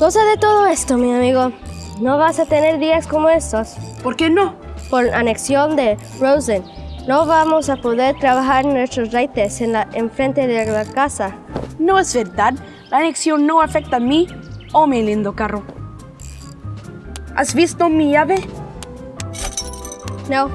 Cosa de todo esto, mi amigo. No vas a tener días como estos. ¿Por qué no? Por anexión de Rosen. No vamos a poder trabajar nuestros reites en la enfrente de la casa. No es verdad. La anexión no afecta a mí o mi lindo carro. ¿Has visto mi llave? No,